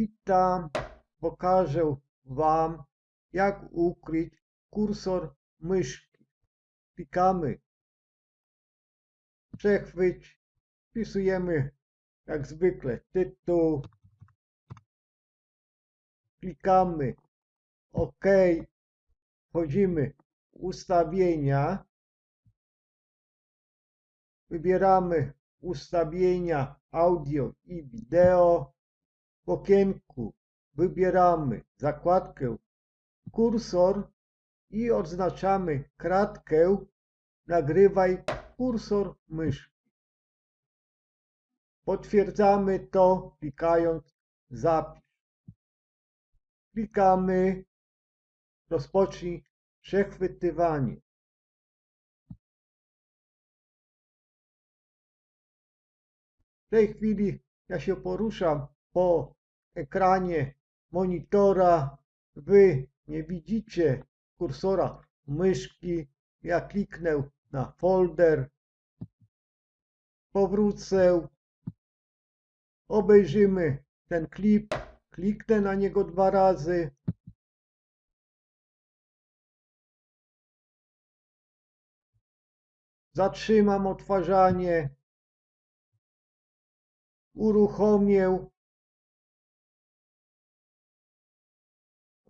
Witam, pokażę Wam jak ukryć kursor myszki. Klikamy. Przechwyć, wpisujemy jak zwykle tytuł, klikamy. OK, wchodzimy w ustawienia, wybieramy ustawienia audio i wideo, w okienku wybieramy zakładkę kursor i odznaczamy kratkę nagrywaj kursor myszki. Potwierdzamy to klikając zapisz. Klikamy rozpocznij przechwytywanie. W tej chwili ja się poruszam po ekranie monitora. Wy nie widzicie kursora myszki. Ja kliknę na folder. Powrócę. Obejrzymy ten klip. Kliknę na niego dwa razy. Zatrzymam odtwarzanie. Uruchomię.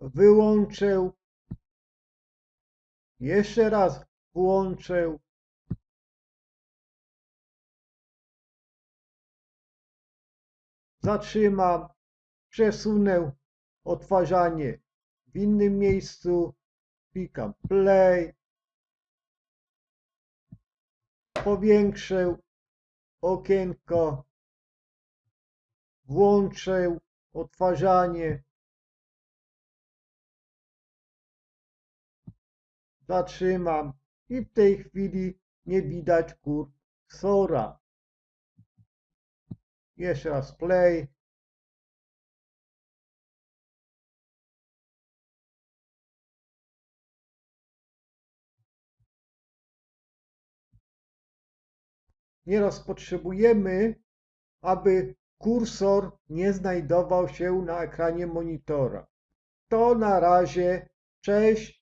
Wyłączę. Jeszcze raz włączę. Zatrzymam. Przesunę odtwarzanie w innym miejscu. Klikam play. Powiększę okienko. Włączę odtwarzanie. Zatrzymam i w tej chwili nie widać kursora. Jeszcze raz play. Nieraz potrzebujemy, aby kursor nie znajdował się na ekranie monitora. To na razie. Cześć.